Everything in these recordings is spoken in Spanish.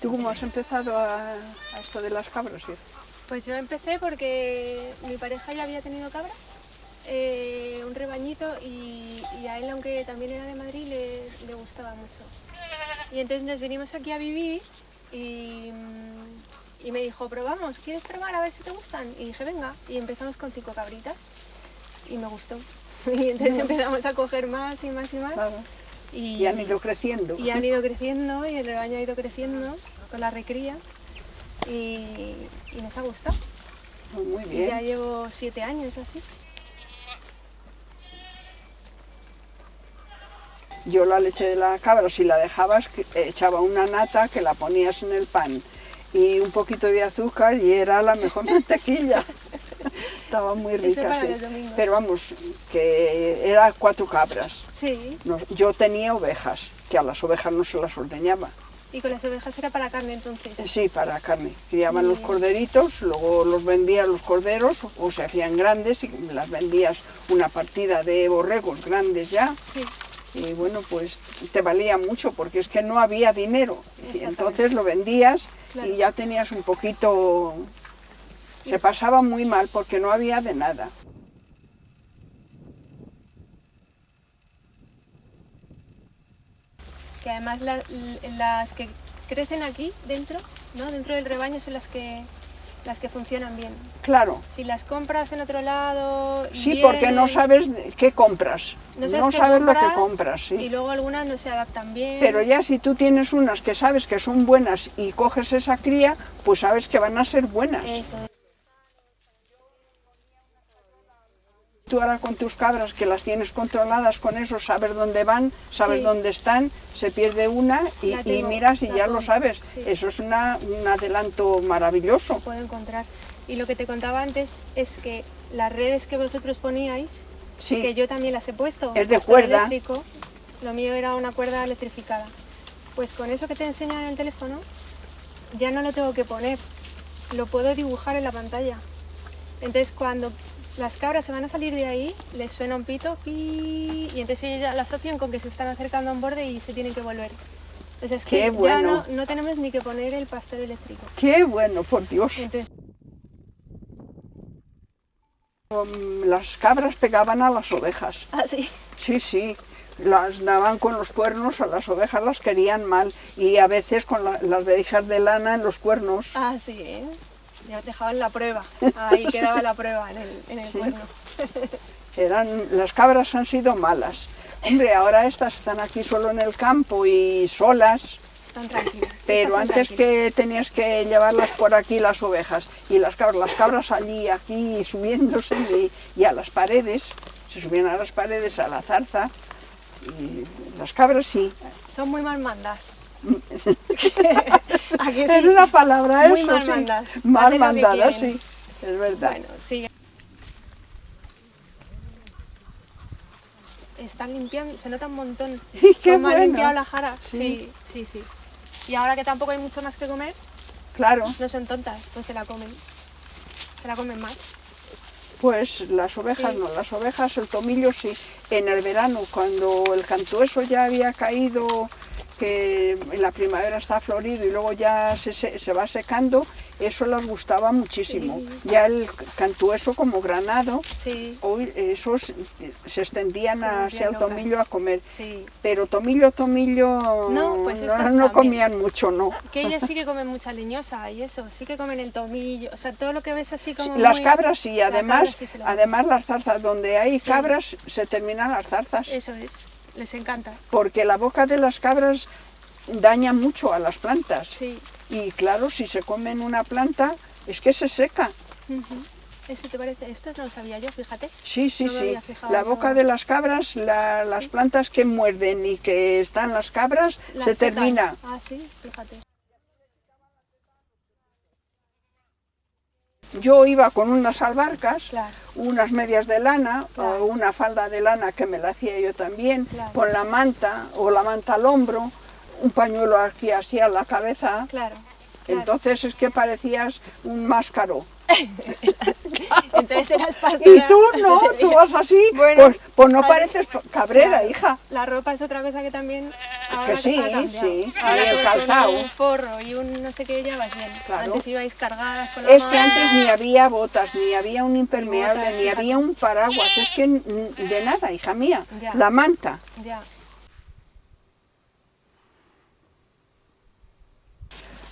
¿Tú cómo has empezado a, a esto de las cabras? Ira? Pues yo empecé porque mi pareja ya había tenido cabras, eh, un rebañito, y, y a él, aunque también era de Madrid, le, le gustaba mucho. Y entonces nos vinimos aquí a vivir y, y me dijo, probamos, ¿quieres probar a ver si te gustan? Y dije, venga, y empezamos con cinco cabritas y me gustó. Y entonces empezamos a coger más y más y más. Claro. Y, Y han ido creciendo. y han ido creciendo y el rebaño ha ido creciendo con la recría y, y nos ha gustado. Muy Y ya bien. llevo siete años así. Yo la leche de la cabra, si la dejabas, echaba una nata que la ponías en el pan y un poquito de azúcar y era la mejor mantequilla. Estaba muy rica, sí. Pero vamos, que era cuatro cabras. Sí. Nos- yo tenía ovejas, que a las ovejas no se las ordeñaba. Y con las ovejas era para carne entonces. Sí, para carne. Criaban los corderitos, luego los vendías los corderos o se hacían grandes y las vendías una partida de borregos grandes ya. Sí. Y bueno, pues te valía mucho porque es que no había dinero. Entonces lo vendías Claro. y ya tenías un poquito... Se pasaba muy mal porque no había de nada. Que además la- las que crecen aquí dentro, ¿no? Dentro del rebaño son las que las que funcionan bien. Claro, Si las compras en otro lado. sí, porque no sabes qué compras. no No sabes, qué lo que compras, compras, sí. Y luego algunas no se adaptan bien. Pero ya si tú tienes unas que sabes que son buenas y coges esa cría, pues sabes que van a ser buenas. Eso. Tú ahora con tus cabras que las tienes controladas con eso, sabes dónde van, sabes Sí. dónde están, se pierde una y, y miras y ya lo sabes. sí. Eso es una, un adelanto maravilloso. puedo encontrar. Y lo que te contaba antes es que las redes que vosotros poníais, Sí, que yo también las he puesto, Es de cuerda. eléctrico, lo mío era una cuerda electrificada. Pues con eso que te enseñan en el teléfono, ya no lo tengo que poner, lo puedo dibujar en la pantalla. Entonces cuando las cabras se van a salir de ahí, les suena un pito, pi, y entonces ellos ya lo asocian con que se están acercando a un borde y se tienen que volver. Entonces es Qué que bueno. ya no, no tenemos ni que poner el pastor eléctrico. qué bueno, por Dios. Entonces, Las cabras pegaban a las ovejas. así. Sí, sí, las daban con los cuernos, a las ovejas las querían mal y a veces con la- las verijas de lana en los cuernos. Ah, sí, ¿eh? Ya dejaban la prueba. Ahí quedaba la prueba en el, en el cuerno. Eran, las cabras han sido malas. Hombre, ahora estas están aquí solo en el campo y solas, Están tranquilas. pero antes tranquilas. que tenías que llevarlas por aquí las ovejas y las cabras, las cabras allí, aquí, subiéndose y, y a las paredes, se subían a las paredes, a la zarza, y las cabras sí. Son muy mal mandas. Es una palabra Muy eso, mal sí. mandas. Mal quieren. sí, es verdad. Bueno, sí. Están limpiando, se nota un montón. ¡Qué Cómo han bueno! limpiado la jara. Sí. Sí, sí, sí. Y ahora que tampoco hay mucho más que comer, Claro, no son tontas, pues se la comen. Se la comen más. pues las ovejas Sí. no, las ovejas, el tomillo sí. En el verano, cuando el cantueso ya había caído, que en la primavera está florido y luego ya se, se- se va secando, eso les gustaba muchísimo. Ya el cantueso como granado, Sí, hoy esos se extendían hacia el tomillo a comer. sí. Pero tomillo, tomillo, No, pues no, comían mucho, ¿no? Que ellas sí que comen mucha leñosa y eso, sí que comen el tomillo, o sea, todo lo que ves así como Las muy- cabras sí, La además, cabra sí además las zarzas, donde hay cabras se terminan las zarzas, Eso es, les encanta. porque la boca de las cabras daña mucho a las plantas. Sí. Y claro, si se comen una planta, es que se seca. ¿Eso te parece? Esto no lo sabía yo, fíjate. Sí, sí, No sí. La no. boca de las cabras, la- las plantas que muerden y que están las cabras, Las se secan. termina. Ah, sí, fíjate. Yo iba con unas albarcas, Claro. unas medias de lana Claro. o una falda de lana que me la hacía yo también, Claro. con la manta o la manta al hombro, un pañuelo aquí así a la cabeza. Entonces es que parecías un máscaro. Y tú no, tú vas así, Bueno, pues, pues no pareces cabrera, hija. La ropa es otra cosa que también ahora sí, ha cambiado. sí. Ahora el calzado. un forro y un no sé qué ya vas bien. Claro. Antes ibais cargadas con la Es que antes ni había botas, ni había un impermeable, Botas, ni fíjate. había un paraguas, es que de nada, hija mía. Ya. La manta. Ya.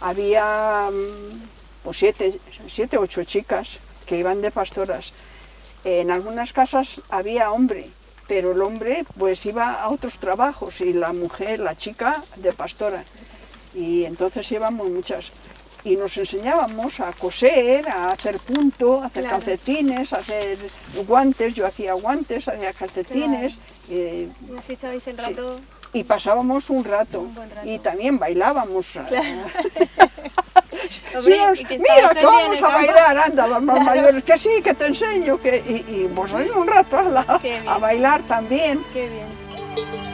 Había mm, pues siete, siete, ocho chicas que iban de pastoras. En algunas casas había hombre, pero el hombre pues iba a otros trabajos y la mujer, la chica, de pastora. Y entonces íbamos muchas. Y nos enseñábamos a coser, a hacer punto, a hacer Claro. calcetines, a hacer guantes. Yo hacía guantes, hacía calcetines. eh, el Sí. rato. y pasábamos un rato. Un rato. Y también bailábamos. Hombre, Mira, que vamos a bailar, anda, las más mayores, que sí, que te enseño, que, y, y pues ahí un rato Qué bien. a bailar también. Qué bien.